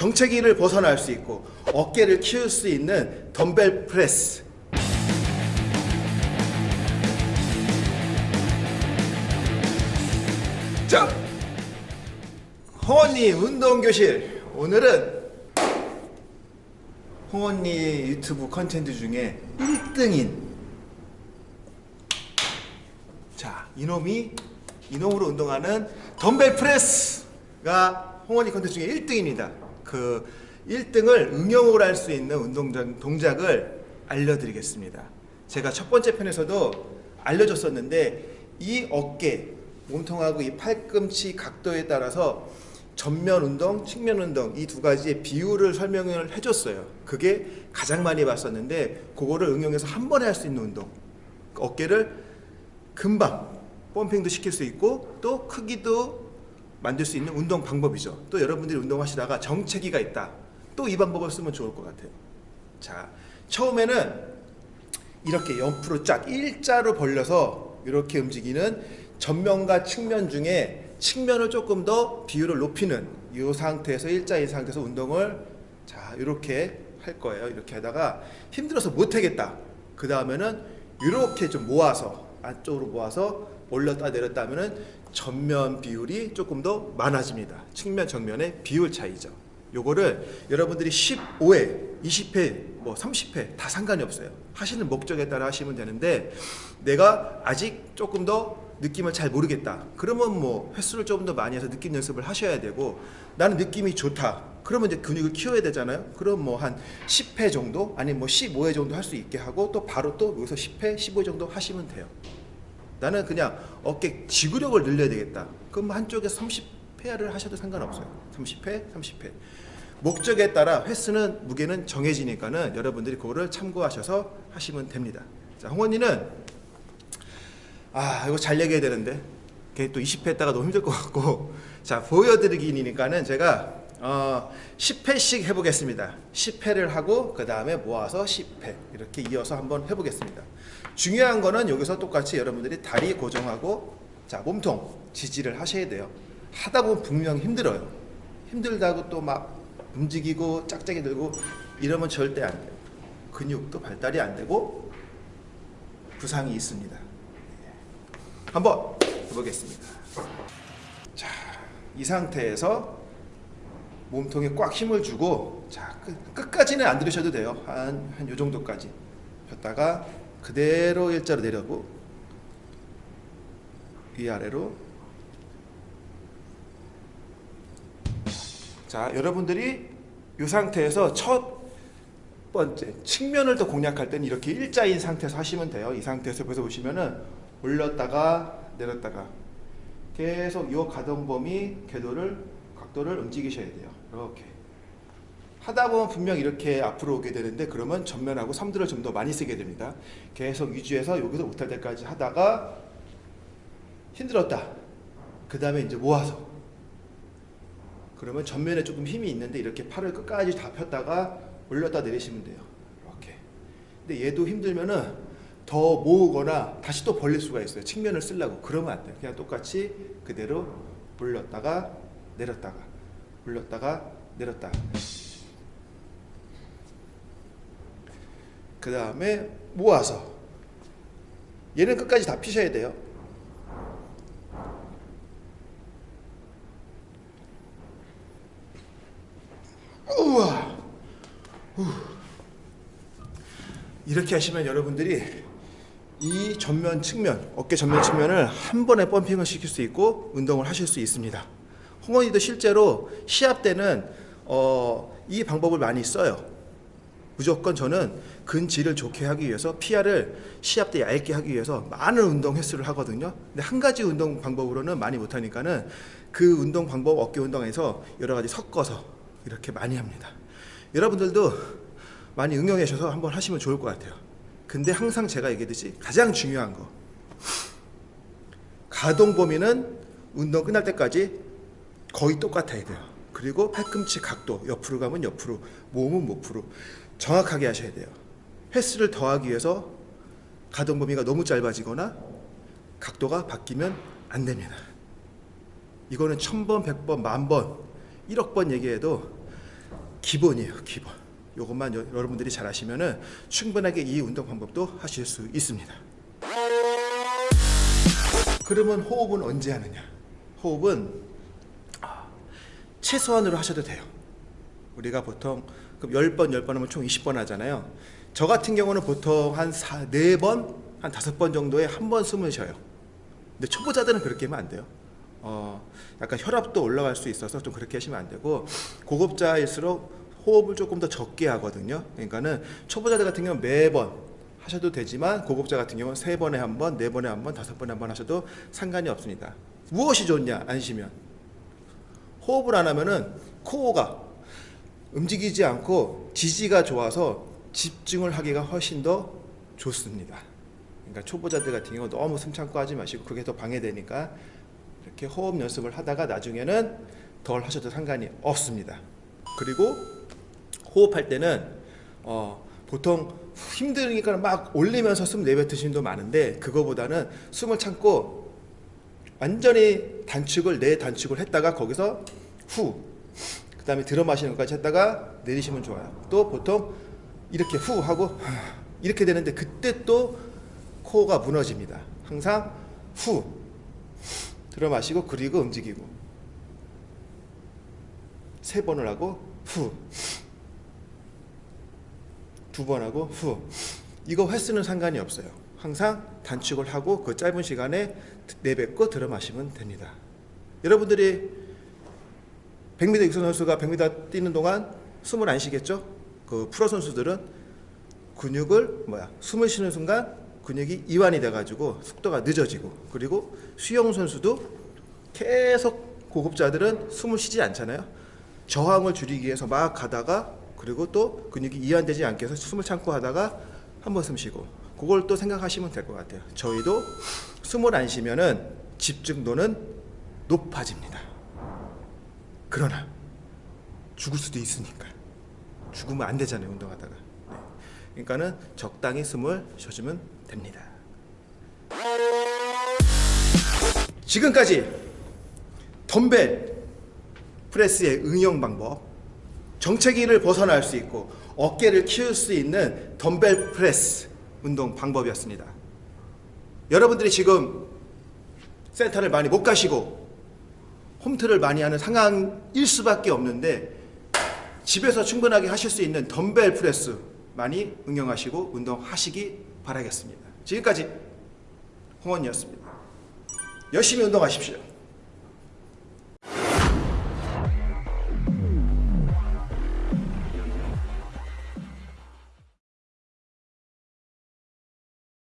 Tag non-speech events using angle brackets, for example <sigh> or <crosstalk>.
정체기를 벗어날 수 있고 어깨를 키울 수 있는 덤벨 프레스. 자 홍언니 운동교실. 오늘은 홍언니 유튜브 컨텐츠 중에 1등인. 자 이놈이 이놈으로 운동하는 덤벨 프레스가 홍언니 컨텐츠 중에 1등입니다 그 1등을 응용을 할수 있는 운동 동작을 알려드리겠습니다 제가 첫 번째 편에서도 알려줬었는데 이 어깨 몸통하고 이 팔꿈치 각도에 따라서 전면 운동, 측면 운동 이 두 가지의 비율을 설명을 해줬어요. 그게 가장 많이 봤었는데 그거를 응용해서 한 번에 할 수 있는 운동. 어깨를 금방 펌핑도 시킬 수 있고 또 크기도 만들 수 있는 운동 방법이죠. 또 여러분들이 운동하시다가 정체기가 있다. 또 이 방법을 쓰면 좋을 것 같아요. 자, 처음에는 이렇게 옆으로 쫙 일자로 벌려서 이렇게 움직이는 전면과 측면 중에 측면을 조금 더 비율을 높이는 이 상태에서 일자인 상태에서 운동을 자 이렇게 할 거예요 이렇게 하다가 힘들어서 못하겠다 그 다음에는 이렇게 좀 모아서 안쪽으로 모아서 올렸다 내렸다 하면은 전면 비율이 조금 더 많아집니다. 측면 정면의 비율 차이죠. 요거를 여러분들이 15회 20회 뭐 30회 다 상관이 없어요. 하시는 목적에 따라 하시면 되는데 내가 아직 조금 더 느낌을 잘 모르겠다. 그러면 뭐 횟수를 조금 더 많이 해서 느낌 연습을 하셔야 되고 나는 느낌이 좋다. 그러면 이제 근육을 키워야 되잖아요. 그럼 뭐 한 10회 정도 아니면 뭐 15회 정도 할 수 있게 하고 또 바로 또 여기서 10회 15회 정도 하시면 돼요 나는 그냥 어깨 지구력을 늘려야 되겠다. 그럼 뭐 한쪽에 30회를 하셔도 상관없어요. 30회 30회. 목적에 따라 횟수는 무게는 정해지니까는 여러분들이 그거를 참고하셔서 하시면 됩니다. 자 홍원이는 아 이거 잘 얘기해야 되는데. 걔 또 20회 했다가 너무 힘들 것 같고. 자 보여드리기니까는 제가 어, 10회씩 해보겠습니다. 10회를 하고 그 다음에 모아서 10회. 이렇게 이어서 한번 해보겠습니다. 중요한 거는 여기서 똑같이 여러분들이 다리 고정하고 자 몸통 지지를 하셔야 돼요. 하다 보면 분명 힘들어요. 힘들다고 또 막 움직이고 짝짝이 들고 이러면 절대 안 돼요. 근육도 발달이 안 되고 부상이 있습니다. 한번 해보겠습니다. 자, 이 상태에서 몸통에 꽉 힘을 주고 자 끝, 까지는안 들으셔도 돼요. 한 한 요 정도까지 폈다가 그대로 일자로 내려고 위아래로 자 여러분들이 이 상태에서 첫 번째 측면을 더 공략할 때는 이렇게 일자인 상태에서 하시면 돼요. 이 상태에서 그래서 보시면은 올렸다가 내렸다가 계속 이 가동 범위 궤도를 각도를 움직이셔야 돼요. 이렇게 하다 보면 분명 이렇게 앞으로 오게 되는데 그러면 전면하고 삼두를 좀더 많이 쓰게 됩니다. 계속 유지해서 여기서 못할 때까지 하다가 힘들었다. 그 다음에 이제 모아서 그러면 전면에 조금 힘이 있는데 이렇게 팔을 끝까지 다 폈다가 올렸다 내리시면 돼요. 이렇게. 근데 얘도 힘들면은 더 모으거나 다시 또 벌릴 수가 있어요. 측면을 쓰려고. 그러면 안 돼요. 그냥 똑같이 그대로 올렸다가 내렸다가 올렸다가 내렸다가 그 다음에 모아서 얘는 끝까지 다 피셔야 돼요. 우와. 이렇게 하시면 여러분들이 이 전면 측면, 어깨 전면 측면을 한 번에 펌핑을 시킬 수 있고 운동을 하실 수 있습니다. 홍원이도 실제로 시합 때는 어, 이 방법을 많이 써요. 무조건 저는 근질을 좋게 하기 위해서 PR을 시합 때 얇게 하기 위해서 많은 운동 횟수를 하거든요. 근데 한 가지 운동 방법으로는 많이 못하니까는 그 운동 방법 어깨 운동에서 여러 가지 섞어서 이렇게 많이 합니다. 여러분들도 많이 응용하셔서 한번 하시면 좋을 것 같아요. 근데 항상 제가 얘기했듯이 가장 중요한 거 가동 범위는 운동 끝날 때까지 거의 똑같아야 돼요 그리고 팔꿈치 각도 옆으로 가면 옆으로 몸은 몸으로 정확하게 하셔야 돼요 횟수를 더하기 위해서 가동 범위가 너무 짧아지거나 각도가 바뀌면 안 됩니다 이거는 천번 백번 만번 1억 번 얘기해도 기본이에요, 기본. 요것만 여, 여러분들이 잘 하시면 은 충분하게 이 운동 방법도 하실 수 있습니다. 그러면 호흡은 언제 하느냐? 호흡은 아, 최소한으로 하셔도 돼요. 우리가 보통 그럼 10번, 10번 하면 총 20번 하잖아요. 저 같은 경우는 보통 한 4, 4번, 한 5번 정도에 한 번 숨을 쉬어요. 근데 초보자들은 그렇게 하면 안 돼요. 어, 약간 혈압도 올라갈 수 있어서 좀 그렇게 하시면 안 되고 고급자일수록 호흡을 조금 더 적게 하거든요. 그러니까는 초보자들 같은 경우는 매번 하셔도 되지만 고급자 같은 경우는 세 번에 한 번, 네 번에 한 번, 다섯 번에 한 번 하셔도 상관이 없습니다. 무엇이 좋냐? 안 쉬면 호흡을 안 하면은 코어가 움직이지 않고 지지가 좋아서 집중을 하기가 훨씬 더 좋습니다. 그러니까 초보자들 같은 경우 너무 숨 참고 하지 마시고 그게 더 방해되니까 이렇게 호흡 연습을 하다가 나중에는 덜 하셔도 상관이 없습니다. 그리고 호흡할 때는 어, 보통 힘드니까 막 올리면서 숨 내뱉으시는 분 많은데 그거보다는 숨을 참고 완전히 단축을 내 단축을 했다가 거기서 후 그 다음에 들어 마시는 것까지 했다가 내리시면 좋아요. 또 보통 이렇게 후 하고 <sighs> 이렇게 되는데 그때 또 코어가 무너집니다. 항상 후 들어 마시고 그리고 움직이고 세 번을 하고 후 두 번 하고 후 이거 횟수는 상관이 없어요. 항상 단축을 하고 그 짧은 시간에 내뱉고 들어 마시면 됩니다. 여러분들이 100m 육선 선수가 100m 뛰는 동안 숨을 안 쉬겠죠? 그 프로 선수들은 근육을 뭐야 숨을 쉬는 순간 근육이 이완이 돼가지고 속도가 늦어지고 그리고 수영 선수도 계속 고급자들은 숨을 쉬지 않잖아요. 저항을 줄이기 위해서 막 가다가 그리고 또 근육이 이완되지 않게 해서 숨을 참고 하다가 한 번 숨 쉬고 그걸 또 생각하시면 될 것 같아요. 저희도 숨을 안 쉬면은 집중도는 높아집니다. 그러나 죽을 수도 있으니까 죽으면 안 되잖아요 운동하다가 네. 그러니까는 적당히 숨을 쉬어주면 됩니다. 지금까지 덤벨 프레스의 응용 방법 정체기를 벗어날 수 있고 어깨를 키울 수 있는 덤벨 프레스 운동 방법이었습니다. 여러분들이 지금 센터를 많이 못 가시고 홈트를 많이 하는 상황일 수밖에 없는데 집에서 충분하게 하실 수 있는 덤벨 프레스 많이 응용하시고 운동하시기 바라겠습니다. 지금까지 홍언니였습니다. 열심히 운동하십시오.